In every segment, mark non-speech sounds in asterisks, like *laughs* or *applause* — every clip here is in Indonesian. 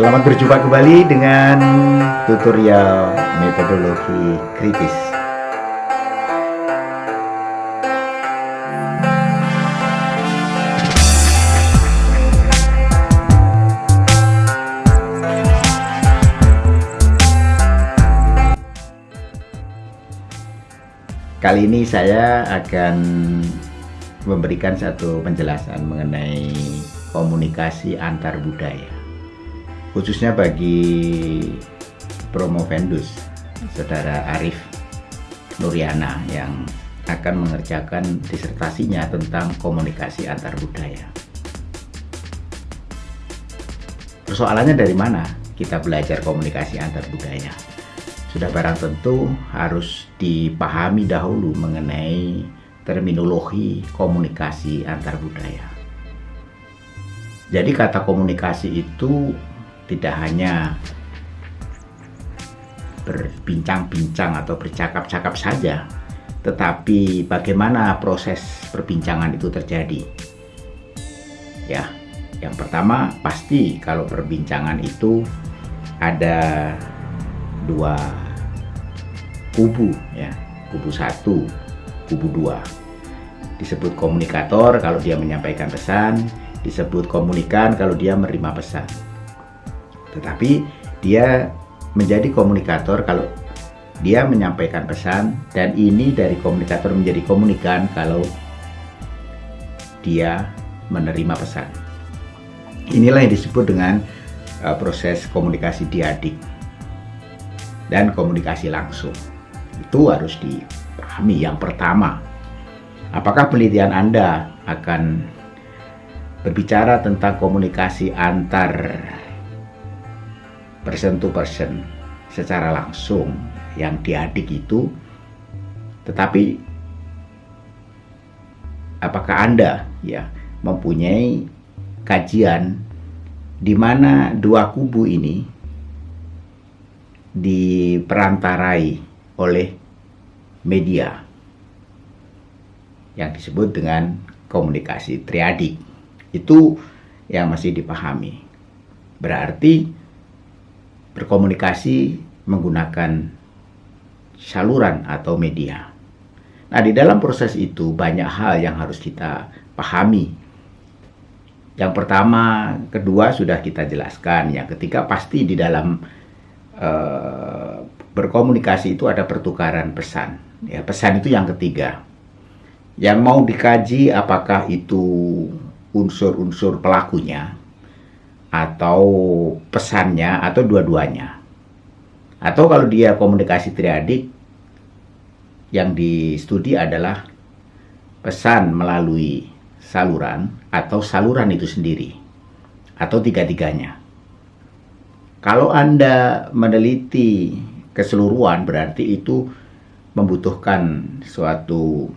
Selamat berjumpa kembali dengan tutorial metodologi kritis. Kali ini saya akan memberikan satu penjelasan mengenai komunikasi antar budaya khususnya bagi promovendus saudara Arif Nuriana yang akan mengerjakan disertasinya tentang komunikasi antar budaya. Persoalannya dari mana kita belajar komunikasi antar budaya? Sudah barang tentu harus dipahami dahulu mengenai terminologi komunikasi antar budaya. Jadi kata komunikasi itu tidak hanya berbincang-bincang atau bercakap-cakap saja, tetapi bagaimana proses perbincangan itu terjadi. Ya, yang pertama pasti kalau perbincangan itu ada dua kubu ya, kubu satu, kubu dua. Disebut komunikator kalau dia menyampaikan pesan, disebut komunikan kalau dia menerima pesan tetapi dia menjadi komunikator kalau dia menyampaikan pesan dan ini dari komunikator menjadi komunikan kalau dia menerima pesan. Inilah yang disebut dengan uh, proses komunikasi diadik dan komunikasi langsung. Itu harus dipahami. Yang pertama, apakah penelitian Anda akan berbicara tentang komunikasi antar person to person secara langsung. Yang diadik itu tetapi apakah Anda ya mempunyai kajian di mana dua kubu ini diperantarai oleh media yang disebut dengan komunikasi triadik. Itu yang masih dipahami. Berarti berkomunikasi menggunakan saluran atau media. Nah, di dalam proses itu banyak hal yang harus kita pahami. Yang pertama, kedua sudah kita jelaskan. Yang ketiga pasti di dalam uh, berkomunikasi itu ada pertukaran pesan. Ya, pesan itu yang ketiga. Yang mau dikaji apakah itu unsur-unsur pelakunya atau pesannya atau dua-duanya. Atau kalau dia komunikasi triadik yang di studi adalah pesan melalui saluran atau saluran itu sendiri atau tiga-tiganya. Kalau Anda meneliti keseluruhan berarti itu membutuhkan suatu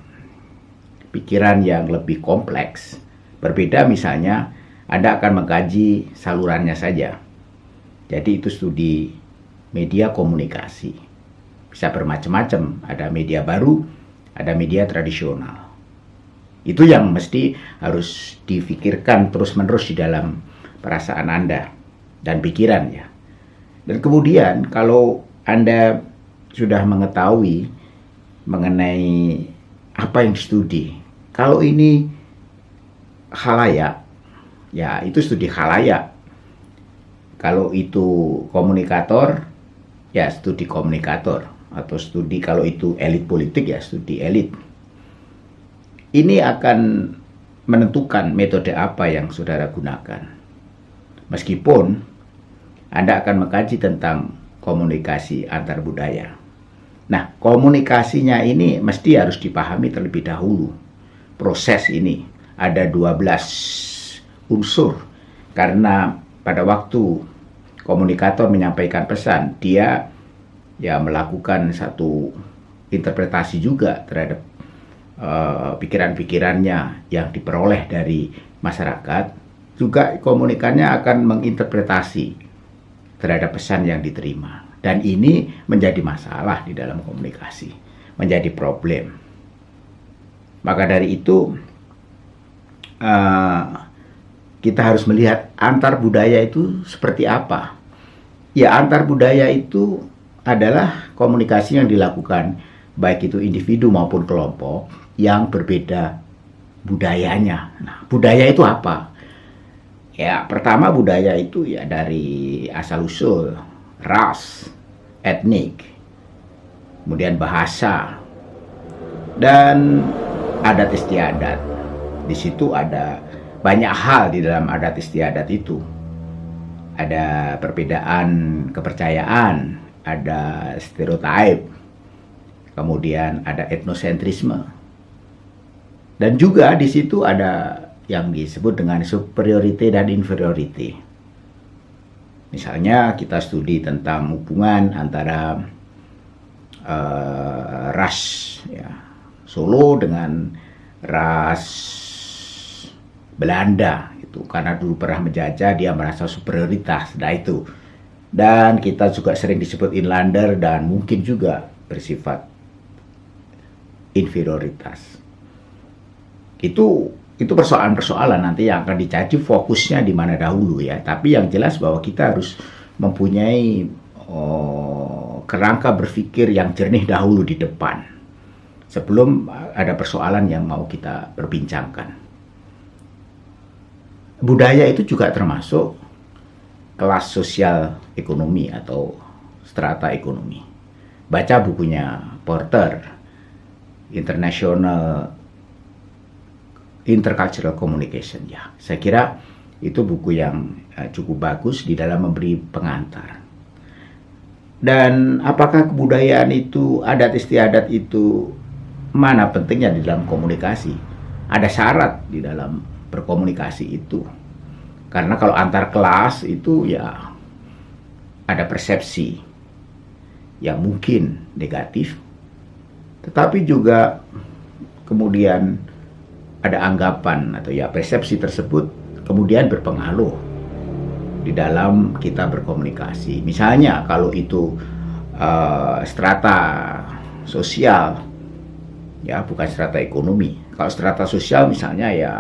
pikiran yang lebih kompleks. Berbeda misalnya anda akan mengkaji salurannya saja. Jadi itu studi media komunikasi. Bisa bermacam-macam, ada media baru, ada media tradisional. Itu yang mesti harus difikirkan terus-menerus di dalam perasaan Anda dan pikiran ya. Dan kemudian kalau Anda sudah mengetahui mengenai apa yang studi, kalau ini halayak ya itu studi khalayak. Kalau itu komunikator, ya studi komunikator. Atau studi kalau itu elit politik, ya studi elit. Ini akan menentukan metode apa yang saudara gunakan. Meskipun Anda akan mengkaji tentang komunikasi antar budaya. Nah, komunikasinya ini mesti harus dipahami terlebih dahulu. Proses ini ada 12 unsur. Karena pada waktu komunikator menyampaikan pesan dia ya melakukan satu interpretasi juga terhadap uh, pikiran-pikirannya yang diperoleh dari masyarakat. Juga komunikannya akan menginterpretasi terhadap pesan yang diterima. Dan ini menjadi masalah di dalam komunikasi menjadi problem. Maka dari itu uh, kita harus melihat antar budaya itu seperti apa. Ya, antar budaya itu adalah komunikasi yang dilakukan baik itu individu maupun kelompok yang berbeda budayanya. Nah, budaya itu apa? Ya, pertama budaya itu ya dari asal usul, ras, etnik, kemudian bahasa, dan adat istiadat. Di situ ada banyak hal di dalam adat istiadat itu. Ada perbedaan kepercayaan, ada stereotip, kemudian ada etnosentrisme. Dan juga di situ ada yang disebut dengan superiority dan inferiority. Misalnya kita studi tentang hubungan antara uh, ras ya, Solo dengan ras Belanda itu karena dulu pernah menjajah dia merasa superioritas. Nah itu. Dan kita juga sering disebut inlander dan mungkin juga bersifat inferioritas. Itu itu persoalan-persoalan nanti yang akan dicari fokusnya di mana dahulu ya. Tapi yang jelas bahwa kita harus mempunyai oh, kerangka berpikir yang jernih dahulu di depan sebelum ada persoalan yang mau kita perbincangkan budaya itu juga termasuk kelas sosial ekonomi atau strata ekonomi. Baca bukunya Porter, International Intercultural Communication ya. Saya kira itu buku yang uh, cukup bagus di dalam memberi pengantar. Dan apakah kebudayaan itu, adat istiadat itu mana pentingnya di dalam komunikasi? Ada syarat di dalam berkomunikasi itu. Karena kalau antar kelas itu ya ada persepsi yang mungkin negatif, tetapi juga kemudian ada anggapan atau ya persepsi tersebut kemudian berpengaruh di dalam kita berkomunikasi. Misalnya kalau itu uh, strata sosial, ya bukan strata ekonomi. Kalau strata sosial misalnya ya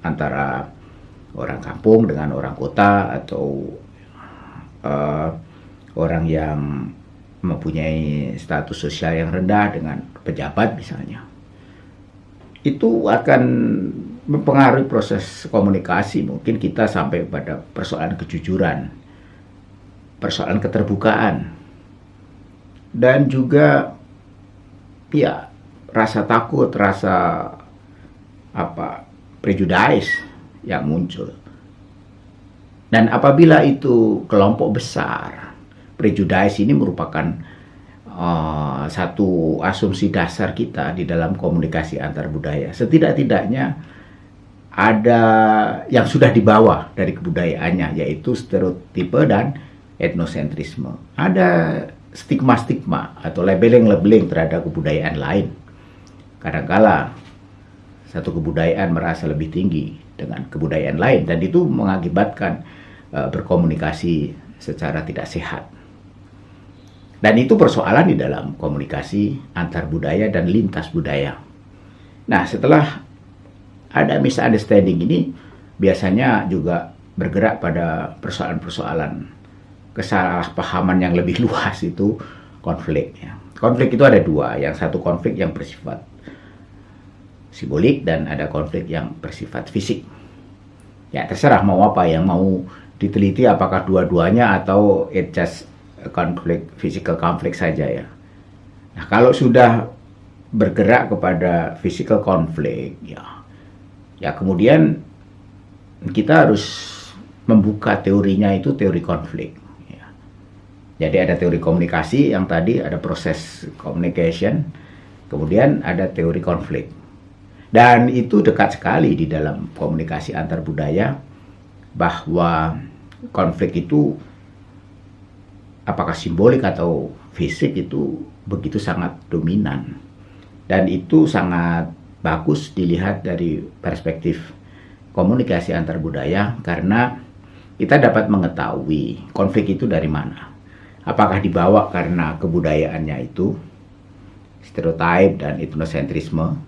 antara orang kampung dengan orang kota atau uh, orang yang mempunyai status sosial yang rendah dengan pejabat misalnya. Itu akan mempengaruhi proses komunikasi. Mungkin kita sampai pada persoalan kejujuran persoalan keterbukaan dan juga ya rasa takut rasa apa prejudice yang muncul. Dan apabila itu kelompok besar, prejudice ini merupakan uh, satu asumsi dasar kita di dalam komunikasi antar budaya. Setidak-tidaknya ada yang sudah dibawa dari kebudayaannya, yaitu stereotipe dan etnosentrisme. Ada stigma-stigma atau labeling-labeling terhadap kebudayaan lain. Kadangkala satu kebudayaan merasa lebih tinggi dengan kebudayaan lain dan itu mengakibatkan uh, berkomunikasi secara tidak sehat. Dan itu persoalan di dalam komunikasi antar budaya dan lintas budaya. Nah, setelah ada misunderstanding ini biasanya juga bergerak pada persoalan-persoalan kesalahpahaman yang lebih *laughs* luas itu konflik. Ya. Konflik itu ada dua, yang satu konflik yang bersifat simbolik dan ada konflik yang bersifat fisik. Ya terserah mau apa yang mau diteliti apakah dua-duanya atau it just konflik physical konflik saja ya. Nah kalau sudah bergerak kepada physical konflik ya ya kemudian kita harus membuka teorinya itu teori konflik. Ya. Jadi ada teori komunikasi yang tadi ada proses communication, kemudian ada teori konflik. Dan itu dekat sekali di dalam komunikasi antar budaya bahwa konflik itu apakah simbolik atau fisik itu begitu sangat dominan. Dan itu sangat bagus dilihat dari perspektif komunikasi antar budaya karena kita dapat mengetahui konflik itu dari mana. Apakah dibawa karena kebudayaannya itu, stereotip dan etnosentrisme,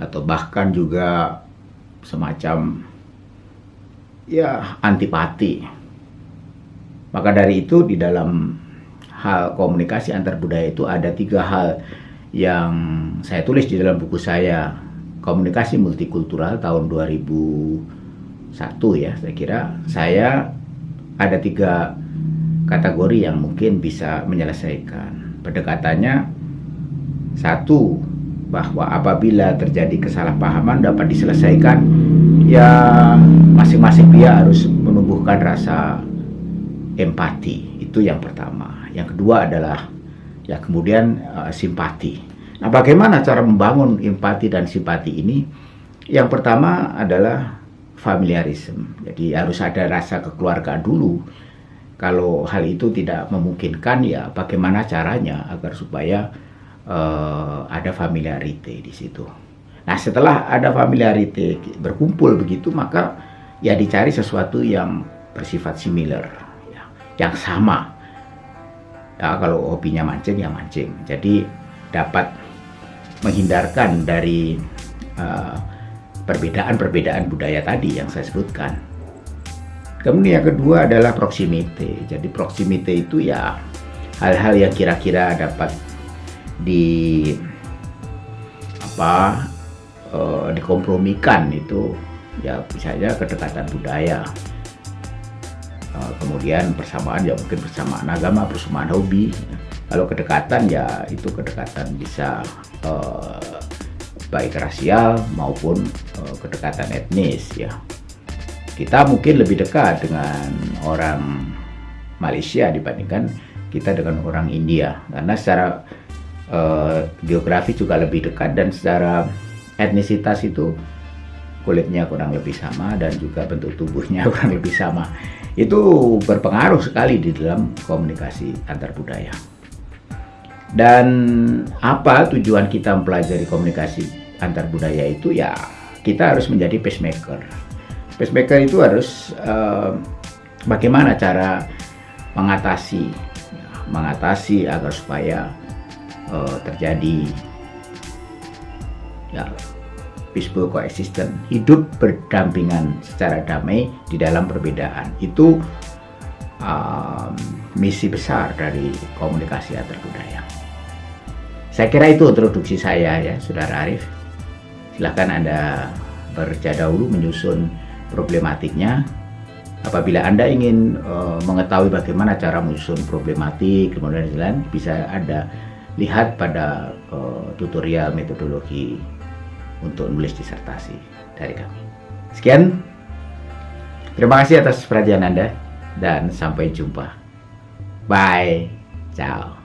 atau bahkan juga semacam ya antipati. Maka dari itu di dalam hal komunikasi antar budaya itu ada tiga hal yang saya tulis di dalam buku saya. Komunikasi multikultural tahun 2001 ya saya kira. Saya ada tiga kategori yang mungkin bisa menyelesaikan. Pendekatannya satu bahwa apabila terjadi kesalahpahaman dapat diselesaikan ya masing-masing pihak harus menumbuhkan rasa empati itu yang pertama yang kedua adalah ya kemudian uh, simpati Nah, bagaimana cara membangun empati dan simpati ini? Yang pertama adalah familiarisme. Jadi harus ada rasa kekeluargaan dulu. Kalau hal itu tidak memungkinkan, ya bagaimana caranya agar supaya uh, ada familiarity di situ. Nah, setelah ada familiarity berkumpul begitu, maka ya dicari sesuatu yang bersifat similar, ya, yang sama. Ya, kalau hobinya mancing ya mancing. Jadi dapat menghindarkan dari uh, perbedaan-perbedaan uh, budaya tadi yang saya sebutkan. Kemudian yang kedua adalah proximity. Jadi proximity itu ya hal-hal yang kira-kira dapat di apa uh, dikompromikan itu ya misalnya kedekatan budaya. Uh, kemudian persamaan ya mungkin persamaan agama, persamaan hobi. Kalau kedekatan ya itu kedekatan bisa uh, baik rasial maupun uh, kedekatan etnis ya. Kita mungkin lebih dekat dengan orang Malaysia dibandingkan kita dengan orang India karena secara uh, geografi juga lebih dekat dan secara etnisitas itu kulitnya kurang lebih sama dan juga bentuk tubuhnya *laughs* kurang lebih sama. Itu berpengaruh sekali di dalam komunikasi antar budaya. Dan apa tujuan kita mempelajari komunikasi antar budaya itu ya kita harus menjadi pacemaker. Pacemaker itu harus uh, bagaimana cara mengatasi mengatasi agar supaya uh, terjadi ya peaceful coexistence, hidup berdampingan secara damai di dalam perbedaan. Itu um, misi besar dari komunikasi antar budaya. Saya kira itu introduksi saya ya, Saudara Arif. Silahkan Anda berja dahulu menyusun problematiknya. Apabila Anda ingin uh, mengetahui bagaimana cara menyusun problematik, kemudian bisa Anda lihat pada uh, tutorial metodologi untuk menulis disertasi dari kami. Sekian, terima kasih atas perhatian Anda dan sampai jumpa. Bye, ciao.